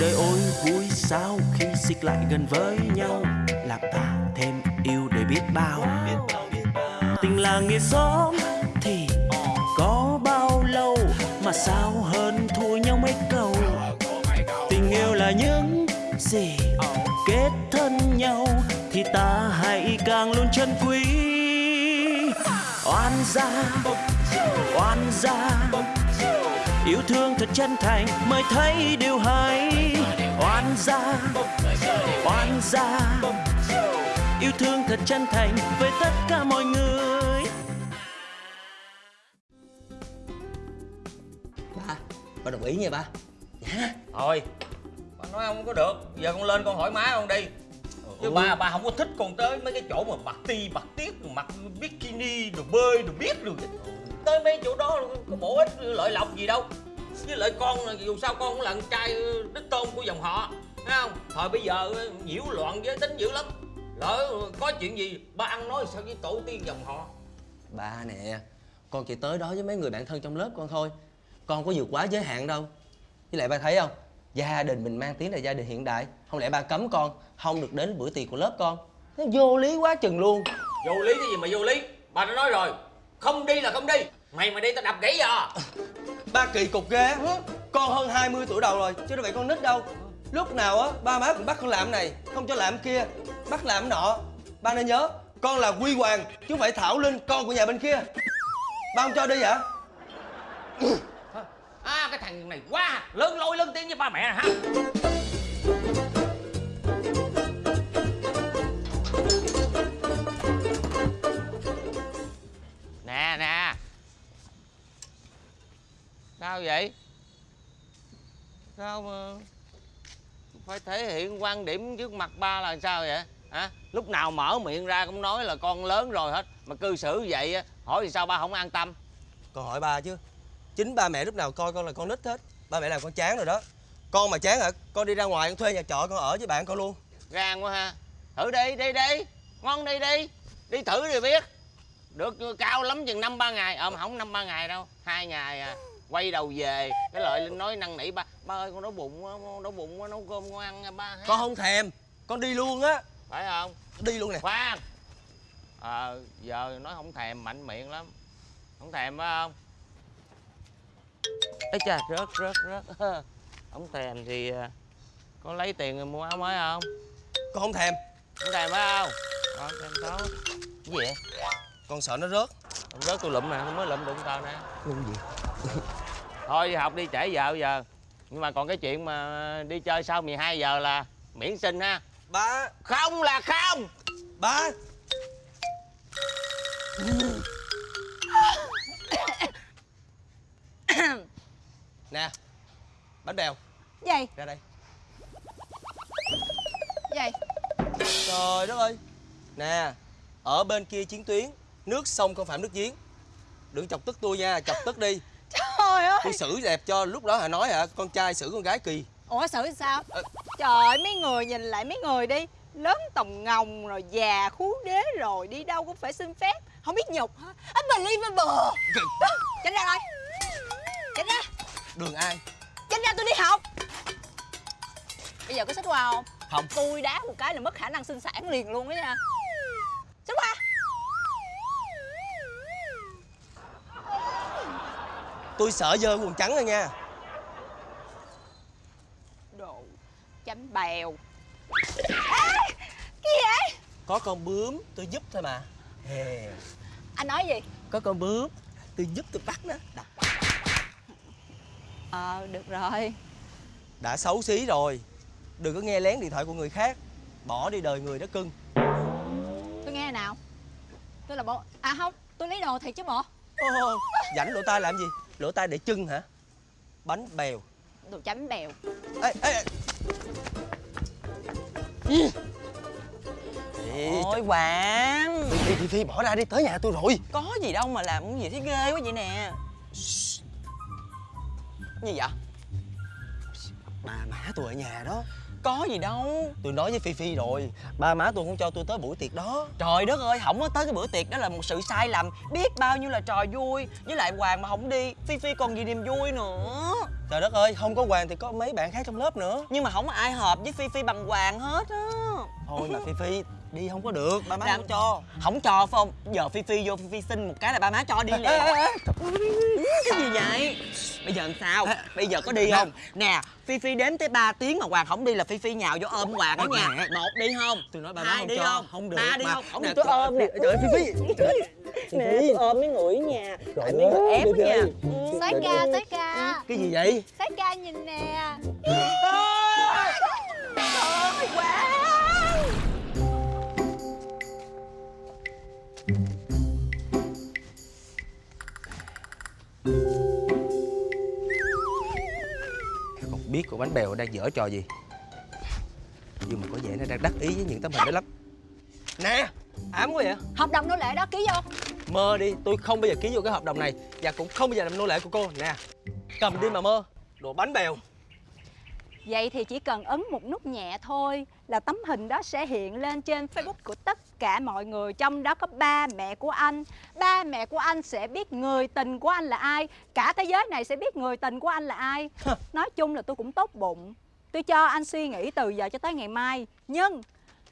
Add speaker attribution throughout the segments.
Speaker 1: đời ôi, vui sao khi xích lại gần với nhau? Làm ta thêm yêu để biết bao. Tình là nghĩa xóm thì có bao lâu? Mà sao hơn thua nhau mấy câu? Tình yêu là những gì kết thân nhau thì ta hãy càng luôn trân quý. Oan gia oan gia yêu thương thật chân thành mới thấy điều hay. Oan gia oan gia. Yêu thương thật chân thành với tất cả mọi người.
Speaker 2: Ba ba đồng ý nha ba. Dạ.
Speaker 3: Thôi ba nói không có được. Giờ con lên con hỏi má con đi. Chứ ba ba không có thích con tới mấy cái chỗ mà mặc ti mặc tiết mặc bikini đồ bơi đồ biết rồi tới mấy chỗ đó có bổ ích lợi lộc gì đâu. Với lại con dù sao con cũng là con trai đích tôn của dòng họ thấy không? Thời bây giờ nhiễu loạn giới tính dữ lắm. Lỡ có chuyện gì ba ăn nói sao với tổ tiên dòng họ?
Speaker 2: Ba nè con chỉ tới đó với mấy người bạn thân trong lớp con thôi. Con có vượt quá giới hạn đâu. Với lại ba thấy không? Gia đình mình mang tiếng là gia đình hiện đại. Không lẽ ba cấm con không được đến bữa tiệc của lớp con? Nó vô lý quá chừng luôn.
Speaker 3: Vô lý cái gì mà vô lý? Bà đã nói rồi không đi là không đi. Mày mà đi tao đập gãy giờ
Speaker 2: ba kỳ cục ghê con hơn 20 tuổi đầu rồi chứ đâu phải con nít đâu. Lúc nào á ba má cũng bắt con làm này không cho làm kia. Bắt làm nọ ba nên nhớ con là quy hoàng chứ không phải thảo linh con của nhà bên kia. Ba không cho đi hả?
Speaker 3: À cái thằng này quá lớn lôi lớn tiếng với ba mẹ hả phải thể hiện quan điểm trước mặt ba là sao vậy? Hả? Lúc nào mở miệng ra cũng nói là con lớn rồi hết. Mà cư xử vậy á, hỏi thì sao ba không an tâm?
Speaker 2: Con hỏi ba chứ. Chính ba mẹ lúc nào coi con là con nít hết. Ba mẹ làm con chán rồi đó. Con mà chán hả? Con đi ra ngoài con thuê nhà trọ con ở với bạn con luôn.
Speaker 3: Gan quá ha. Thử đi đi đi. Ngon đi đi. Đi thử thì biết. Được cao lắm chừng năm ba ngày. Ờ mà không năm ba ngày đâu. Hai ngày à. Quay đầu về. Cái lợi linh nói năn nỉ ba ba ơi con đói bụng quá con đói bụng quá nấu cơm con ăn nha ba ha.
Speaker 2: con không thèm con đi luôn á.
Speaker 3: Phải không?
Speaker 2: Đi luôn nè.
Speaker 3: Khoan. Ờ giờ nói không thèm mạnh miệng lắm. Không thèm phải không? Ấy chà rớt rớt rớt. Không thèm thì à, có lấy tiền rồi mua áo mới không?
Speaker 2: Con không thèm.
Speaker 3: Không thèm phải không? Ờ, thèm cái gì vậy?
Speaker 2: Con sợ nó rớt.
Speaker 3: Không rớt tôi lụm nè tôi mới lụm đụng tao nè.
Speaker 2: Luôn gì?
Speaker 3: Thôi đi học đi trễ giờ bây giờ nhưng mà còn cái chuyện mà đi chơi sau 12 giờ là miễn xin ha.
Speaker 2: Ba.
Speaker 3: Không là không.
Speaker 2: Ba. Nè bánh bèo.
Speaker 4: Gì?
Speaker 2: Ra đây.
Speaker 4: Gì?
Speaker 2: Trời đất ơi. Nè ở bên kia chiến tuyến nước sông không phải nước giếng. Đừng chọc tức tôi nha chọc tức đi
Speaker 4: trời ơi.
Speaker 2: Tôi xử đẹp cho lúc đó hả nói hả con trai xử con gái kỳ.
Speaker 4: Ủa xử sao?
Speaker 2: Ờ.
Speaker 4: trời ơi mấy người nhìn lại mấy người đi. Lớn tòng ngồng rồi già khú đế rồi đi đâu cũng phải xin phép. Không biết nhục hả? Unbelievable. Tránh ra thôi tránh ra.
Speaker 2: Đường ai?
Speaker 4: Tránh ra tôi đi học. Bây giờ có xích qua không
Speaker 2: không.
Speaker 4: Tôi đá một cái là mất khả năng sinh sản liền luôn á nha xích qua
Speaker 2: tôi sợ dơ quần trắng rồi nha.
Speaker 4: Đồ chấm bèo. Ê, cái gì vậy?
Speaker 2: Có con bướm tôi giúp thôi mà. Hè.
Speaker 4: anh nói gì?
Speaker 2: Có con bướm tôi giúp tôi bắt nó. Đập.
Speaker 4: ờ được rồi.
Speaker 2: Đã xấu xí rồi. Đừng có nghe lén điện thoại của người khác. Bỏ đi đời người đó cưng.
Speaker 4: Tôi nghe nào. Tôi là bộ à không tôi lấy đồ thiệt chứ bộ.
Speaker 2: Ô, rảnh lỗ tai làm gì lỗ tai để chân hả? Bánh bèo.
Speaker 4: Đồ chấm bèo.
Speaker 2: Ê ê ê. Ê,
Speaker 5: Ôi Hoàng.
Speaker 2: Phi, Phi, Phi, Phi, bỏ ra đi, tới nhà tôi rồi.
Speaker 5: Có gì đâu mà làm cái gì thấy ghê quá vậy nè. Gì vậy?
Speaker 2: Ba má tôi ở nhà đó
Speaker 5: Có gì đâu.
Speaker 2: Tôi nói với Phi Phi rồi Ba má tôi không cho tôi tới buổi tiệc đó.
Speaker 5: Trời đất ơi, không có tới cái bữa tiệc đó là một sự sai lầm. Biết bao nhiêu là trò vui Với lại Hoàng mà không đi Phi Phi còn gì niềm vui nữa.
Speaker 2: Trời đất ơi, không có Hoàng thì có mấy bạn khác trong lớp nữa.
Speaker 5: Nhưng mà không có ai hợp với Phi Phi bằng Hoàng hết á.
Speaker 2: Thôi mà Phi Phi, đi không có được, ba má
Speaker 5: Làm-
Speaker 2: không cho.
Speaker 5: Không cho phải không? Giờ Phi Phi vô Phi Phi xin một cái là ba má cho đi liền Cái gì vậy? Bây giờ làm sao? Bây giờ có đi không? Nè, Phi Phi đếm tới 3 tiếng mà Hoàng không đi là Phi Phi nhào vô ôm Hoàng đó nha. Một đi không?
Speaker 2: Tôi nói ba má
Speaker 5: Hai
Speaker 2: không
Speaker 5: đi
Speaker 2: cho,
Speaker 5: không?
Speaker 2: không được
Speaker 5: Ba đi
Speaker 2: mà.
Speaker 5: không? Không đi tôi ôm nè.
Speaker 2: Trời ơi, Phi Phi.
Speaker 5: Nè, tôi ôm mấy người nha. Tại mấy người ép á nha.
Speaker 4: Soái ca, soái ca.
Speaker 2: Cái gì vậy?
Speaker 4: Soái ca nhìn nè
Speaker 2: Con bánh bèo đang dở trò gì? Nhưng mà có vẻ nó đang đắc ý với những tấm hình đó lắm. Nè, ám quá vậy?
Speaker 4: Hợp đồng nô lệ đó ký vô.
Speaker 2: Mơ đi, tôi không bao giờ ký vô cái hợp đồng này Và cũng không bao giờ làm nô lệ của cô. Nè, cầm đi mà mơ. Đồ bánh bèo.
Speaker 4: Vậy thì chỉ cần ấn một nút nhẹ thôi là tấm hình đó sẽ hiện lên trên Facebook của tất cả mọi người Trong đó có ba mẹ của anh. Ba mẹ của anh sẽ biết người tình của anh là ai. Cả thế giới này sẽ biết người tình của anh là ai. Nói chung là tôi cũng tốt bụng. Tôi cho anh suy nghĩ từ giờ cho tới ngày mai. Nhưng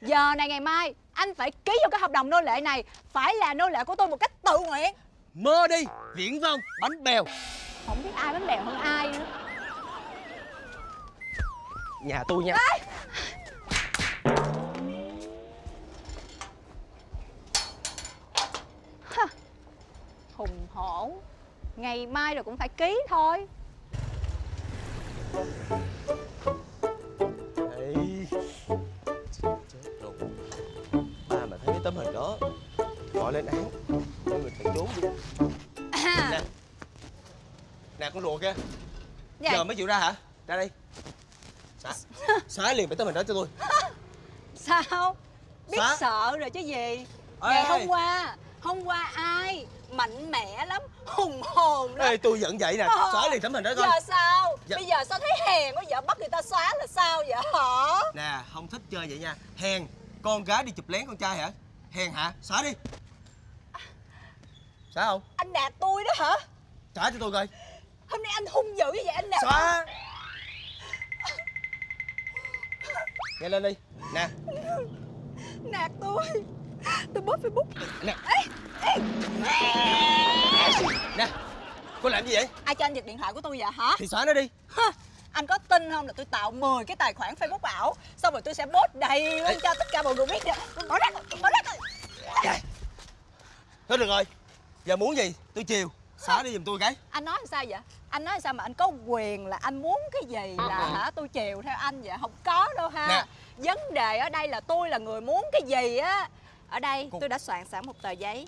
Speaker 4: giờ này ngày mai anh phải ký vô cái hợp đồng nô lệ này. Phải là nô lệ của tôi một cách tự nguyện.
Speaker 2: Mơ đi, viễn vông, bánh bèo.
Speaker 4: Không biết ai bánh bèo hơn ai nữa.
Speaker 2: Nhà tôi nha.
Speaker 4: Hùng hổ. Ngày mai rồi cũng phải ký thôi.
Speaker 2: Ê, chết rồi Ba mà thấy cái tấm hình đó Gọi lên án. Mọi người phải trốn đi. Nè. Nè con rùa kia
Speaker 4: Dạ.
Speaker 2: Giờ mới chịu ra hả? Ra đây. Xóa Xóa liền cái tấm hình đó cho tôi.
Speaker 4: Sao? Biết
Speaker 2: Xóa.
Speaker 4: sợ rồi chứ gì?
Speaker 2: Ê,
Speaker 4: Ngày hôm qua Hôm qua ai? Mạnh mẽ lắm Hùng hồn lắm
Speaker 2: Ê tôi giận vậy nè.
Speaker 4: Ờ.
Speaker 2: Xóa liền tấm hình đó coi.
Speaker 4: Giờ sao?
Speaker 2: Dạ.
Speaker 4: Bây giờ sao thấy hèn quá Giờ bắt người ta xóa là sao vậy hả?
Speaker 2: Nè không thích chơi vậy nha. Hèn. Con gái đi chụp lén con trai hả? Hèn hả? Xóa đi. Xóa không?
Speaker 4: Anh đạp tôi đó hả?
Speaker 2: Trả cho tôi coi.
Speaker 4: Hôm nay anh hung dữ như vậy anh đạp
Speaker 2: Xóa. Nghe lên đi. Nè.
Speaker 4: Nạt tôi Tôi bớt Facebook
Speaker 2: Nè Nè Cô làm gì vậy?
Speaker 4: Ai cho anh giật điện thoại của tôi vậy hả
Speaker 2: Thì xóa nó đi
Speaker 4: Hả? Anh có tin không là tôi tạo 10 cái tài khoản Facebook ảo Xong rồi tôi sẽ post đầy lên cho tất cả mọi người biết được Bỏ rác bỏ rác rồi.
Speaker 2: Thôi được rồi Giờ muốn gì? Tôi chiều Xóa đi giùm tôi cái
Speaker 4: Anh nói làm sao vậy? Anh nói sao mà anh có quyền là anh muốn cái gì là
Speaker 2: Ờ.
Speaker 4: hả tôi chiều theo anh vậy? Không có đâu ha
Speaker 2: Nè.
Speaker 4: Vấn đề ở đây là tôi là người muốn cái gì á Ở đây tôi đã soạn sẵn một tờ giấy.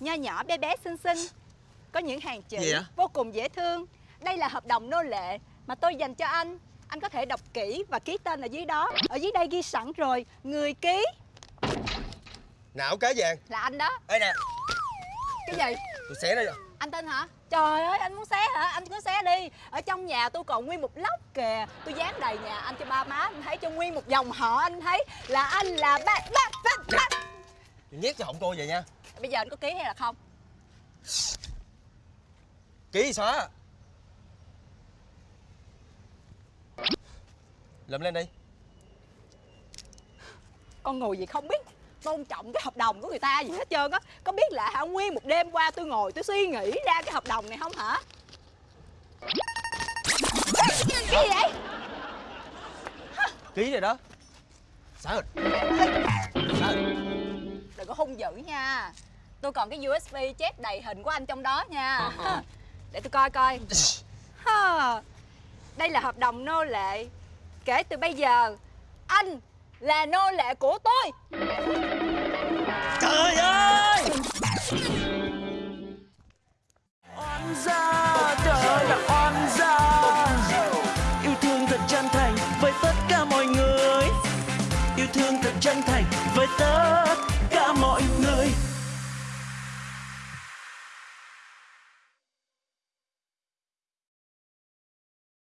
Speaker 4: Nho nhỏ bé bé xinh xinh Có những hàng chữ vô cùng dễ thương. Đây là hợp đồng nô lệ mà tôi dành cho anh. Anh có thể đọc kỹ và ký tên ở dưới đó. Ở dưới đây ghi sẵn rồi Người ký.
Speaker 2: Não cá vàng.
Speaker 4: Là anh đó.
Speaker 2: Ê nè.
Speaker 4: Cái gì?
Speaker 2: Tôi xé nó vô.
Speaker 4: Anh tin hả? Trời ơi, anh muốn xé hả? Anh cứ xé đi. Ở trong nhà tôi còn nguyên một lốc kìa. Tôi dán đầy nhà anh cho ba má anh thấy Cho nguyên một dòng họ anh thấy Là anh là ba ba ba ba.
Speaker 2: Tôi nhét cho họng cô vậy nha.
Speaker 4: Bây giờ anh có ký hay là không?
Speaker 2: Ký xóa Lụm lên đi.
Speaker 4: Con người gì không biết tôn trọng cái hợp đồng của người ta gì hết trơn á. Có biết là hả nguyên một đêm qua tôi ngồi tôi suy nghĩ ra cái hợp đồng này không hả? Cái gì vậy?
Speaker 2: Ký rồi đó. Xóa rồi
Speaker 4: Đừng có hung dữ nha. Tôi còn cái USB chép đầy hình của anh trong đó nha. Để tôi coi coi. Đây là hợp đồng nô lệ Kể từ bây giờ. Anh là nô lệ của tôi. Trời ơi!